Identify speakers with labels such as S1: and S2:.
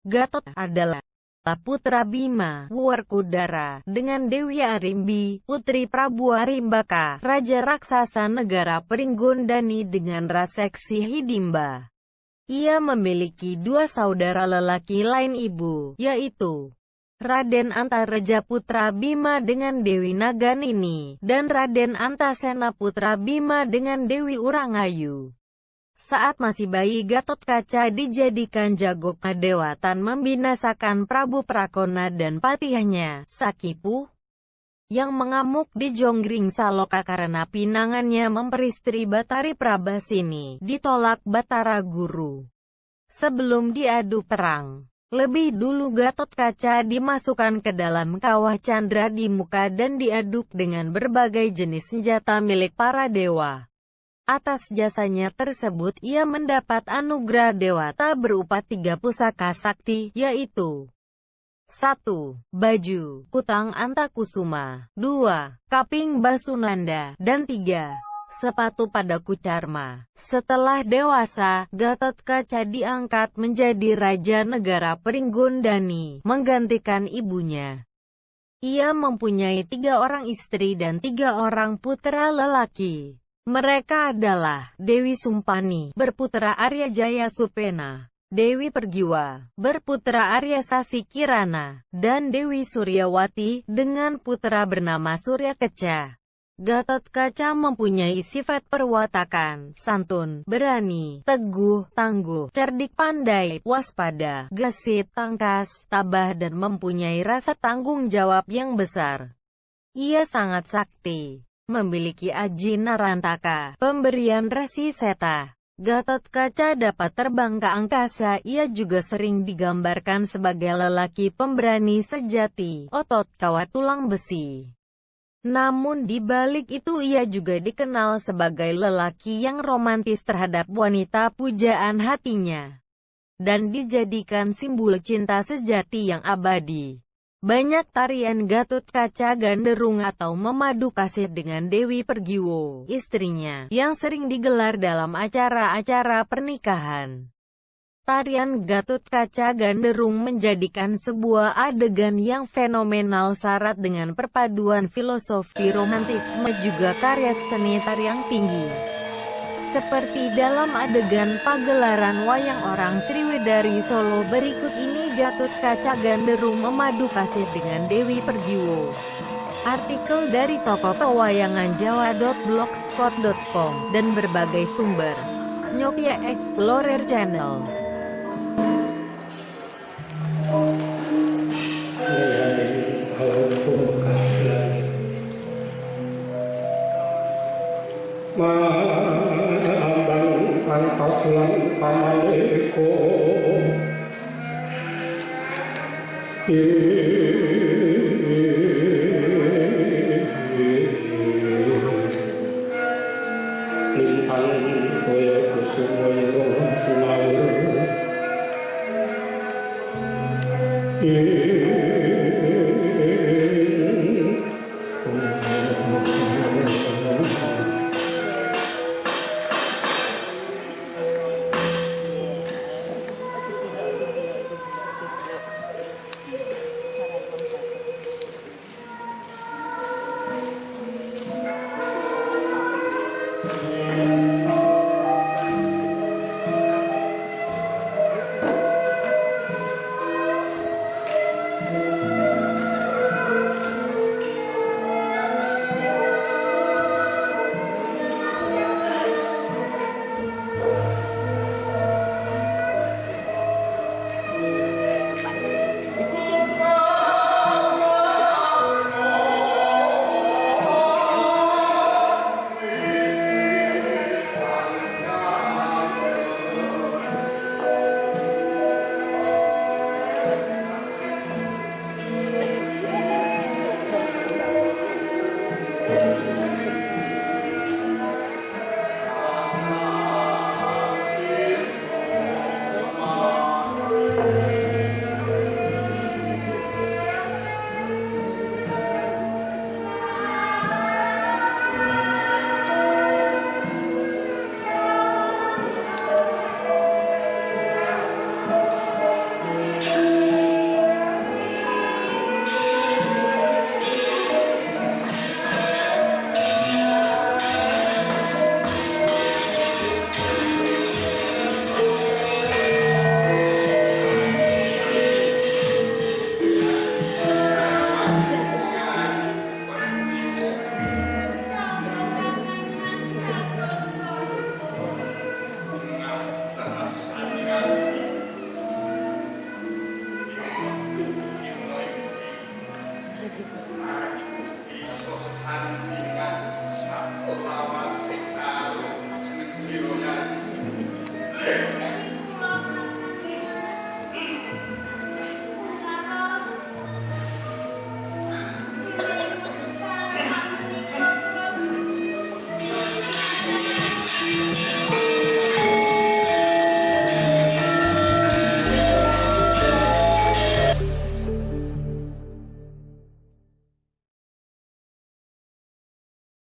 S1: Gatot adalah putra Bima, Werkudara, dengan Dewi Arimbi, putri Prabu Arimbaka, Raja Raksasa Negara Peringgondani dengan Raseksi Hidimba. Ia memiliki dua saudara lelaki lain ibu, yaitu Raden Antareja Putra Bima dengan Dewi Naganini, dan Raden Antasena Putra Bima dengan Dewi Urangayu. Saat masih bayi Gatot Kaca dijadikan jago kadewatan membinasakan Prabu Prakona dan patihnya, Sakipu, yang mengamuk di Jonggring Saloka karena pinangannya memperistri Batari Prabasini, ditolak Batara Guru. Sebelum diadu perang, lebih dulu Gatot Kaca dimasukkan ke dalam kawah Chandra di muka dan diaduk dengan berbagai jenis senjata milik para dewa. Atas jasanya tersebut ia mendapat anugerah Dewata berupa tiga pusaka sakti, yaitu 1. Baju, Kutang Antakusuma 2. Kaping Basunanda, dan 3. Sepatu pada Kucarma. Setelah dewasa, Gatot Kaca diangkat menjadi Raja Negara Peringgondani, menggantikan ibunya. Ia mempunyai tiga orang istri dan tiga orang putra lelaki. Mereka adalah Dewi Sumpani, berputra Arya Jaya Supena, Dewi Pergiwa, berputra Arya Sasi Kirana, dan Dewi Suryawati, dengan putra bernama Surya Keca. Gatot Kaca mempunyai sifat perwatakan, santun, berani, teguh, tangguh, cerdik pandai, waspada, gesit, tangkas, tabah dan mempunyai rasa tanggung jawab yang besar. Ia sangat sakti memiliki aji narantaka, pemberian resi seta. Gatot Kaca dapat terbang ke angkasa, ia juga sering digambarkan sebagai lelaki pemberani sejati, otot kawat tulang besi. Namun di balik itu ia juga dikenal sebagai lelaki yang romantis terhadap wanita pujaan hatinya. Dan dijadikan simbol cinta sejati yang abadi. Banyak tarian Gatut Kaca Ganderung atau memadu kasih dengan Dewi Pergiwo, istrinya, yang sering digelar dalam acara-acara pernikahan. Tarian Gatut Kaca Ganderung menjadikan sebuah adegan yang fenomenal syarat dengan perpaduan filosofi romantisme juga karya seni tarian tinggi. Seperti dalam adegan pagelaran wayang orang Sriwedari Solo berikut ini Gatot Kaca Ganderung memadu kasih dengan Dewi Pergiwo. Artikel dari toko pewayangan jawa.blogspot.com dan berbagai sumber. Nyopia Explorer Channel.
S2: Kaya kusumaya sumawur Isso, você sabe